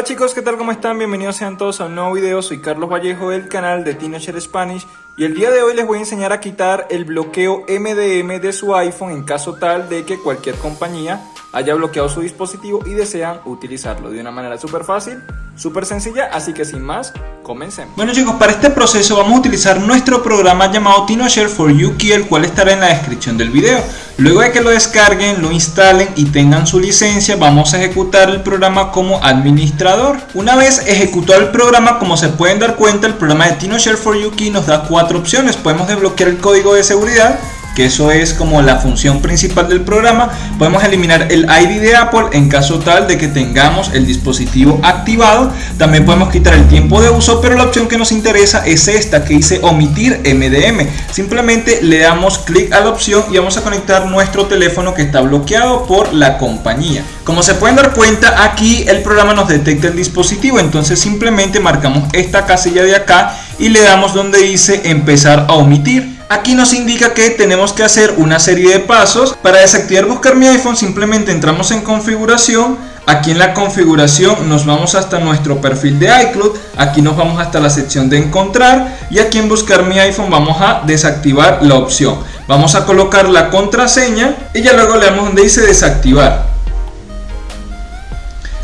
Hola chicos, ¿qué tal? ¿Cómo están? Bienvenidos sean todos a un nuevo video. Soy Carlos Vallejo del canal de Teenager Spanish y el día de hoy les voy a enseñar a quitar el bloqueo MDM de su iPhone en caso tal de que cualquier compañía haya bloqueado su dispositivo y desean utilizarlo de una manera súper fácil, súper sencilla, así que sin más, comencemos. Bueno chicos, para este proceso vamos a utilizar nuestro programa llamado TinoShare for Yuki, el cual estará en la descripción del video. Luego de que lo descarguen, lo instalen y tengan su licencia, vamos a ejecutar el programa como administrador. Una vez ejecutado el programa, como se pueden dar cuenta, el programa de TinoShare for Yuki nos da cuatro opciones. Podemos desbloquear el código de seguridad, eso es como la función principal del programa. Podemos eliminar el ID de Apple en caso tal de que tengamos el dispositivo activado. También podemos quitar el tiempo de uso, pero la opción que nos interesa es esta que dice omitir MDM. Simplemente le damos clic a la opción y vamos a conectar nuestro teléfono que está bloqueado por la compañía. Como se pueden dar cuenta, aquí el programa nos detecta el dispositivo, entonces simplemente marcamos esta casilla de acá y le damos donde dice empezar a omitir. Aquí nos indica que tenemos que hacer una serie de pasos. Para desactivar buscar mi iPhone simplemente entramos en configuración. Aquí en la configuración nos vamos hasta nuestro perfil de iCloud. Aquí nos vamos hasta la sección de encontrar. Y aquí en buscar mi iPhone vamos a desactivar la opción. Vamos a colocar la contraseña y ya luego le damos donde dice desactivar.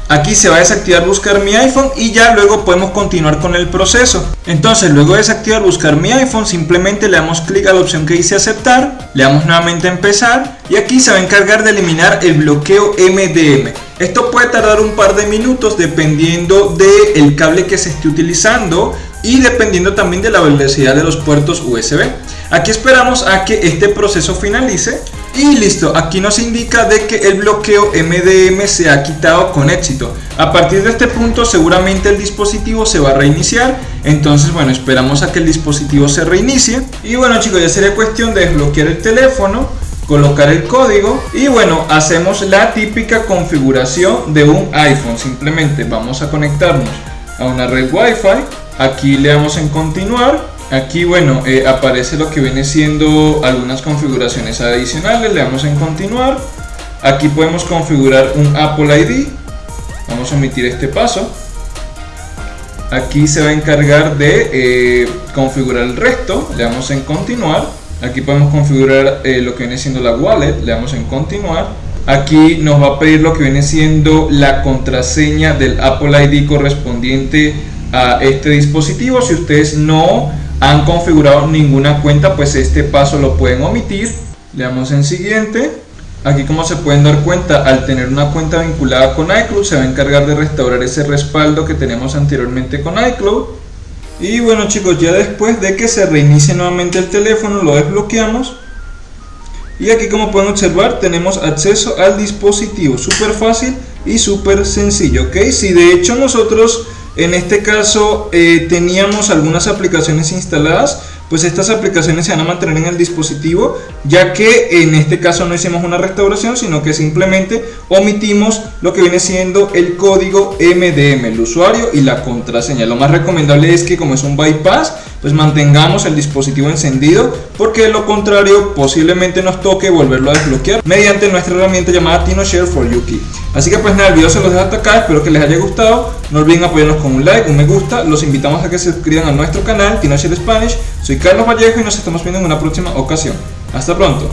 Aquí se va a desactivar buscar mi iPhone y ya luego podemos continuar con el proceso. Entonces luego de desactivar buscar mi iPhone simplemente le damos clic a la opción que dice aceptar, le damos nuevamente empezar y aquí se va a encargar de eliminar el bloqueo MDM. Esto puede tardar un par de minutos dependiendo del cable que se esté utilizando y dependiendo también de la velocidad de los puertos USB. Aquí esperamos a que este proceso finalice y listo, aquí nos indica de que el bloqueo MDM se ha quitado con éxito. A partir de este punto seguramente el dispositivo se va a reiniciar. Entonces bueno, esperamos a que el dispositivo se reinicie. Y bueno chicos, ya sería cuestión de desbloquear el teléfono colocar el código y bueno hacemos la típica configuración de un iPhone simplemente vamos a conectarnos a una red Wi-Fi aquí le damos en continuar Aquí, bueno, eh, aparece lo que viene siendo algunas configuraciones adicionales. Le damos en continuar. Aquí podemos configurar un Apple ID. Vamos a omitir este paso. Aquí se va a encargar de eh, configurar el resto. Le damos en continuar. Aquí podemos configurar eh, lo que viene siendo la wallet. Le damos en continuar. Aquí nos va a pedir lo que viene siendo la contraseña del Apple ID correspondiente a este dispositivo. Si ustedes no han configurado ninguna cuenta, pues este paso lo pueden omitir. Le damos en siguiente. Aquí como se pueden dar cuenta, al tener una cuenta vinculada con iCloud, se va a encargar de restaurar ese respaldo que tenemos anteriormente con iCloud. Y bueno chicos, ya después de que se reinicie nuevamente el teléfono, lo desbloqueamos. Y aquí como pueden observar, tenemos acceso al dispositivo. Súper fácil y súper sencillo, ¿ok? Si de hecho nosotros en este caso eh, teníamos algunas aplicaciones instaladas, pues estas aplicaciones se van a mantener en el dispositivo, ya que en este caso no hicimos una restauración, sino que simplemente omitimos lo que viene siendo el código MDM, el usuario y la contraseña. Lo más recomendable es que como es un bypass, pues mantengamos el dispositivo encendido, porque de lo contrario posiblemente nos toque volverlo a desbloquear mediante nuestra herramienta llamada TinoShare for Yuki. Así que pues nada, el video se los dejo hasta acá, espero que les haya gustado, no olviden apoyarnos con un like, un me gusta, los invitamos a que se suscriban a nuestro canal TinoShare Spanish, soy Carlos Vallejo y nos estamos viendo en una próxima ocasión. Hasta pronto.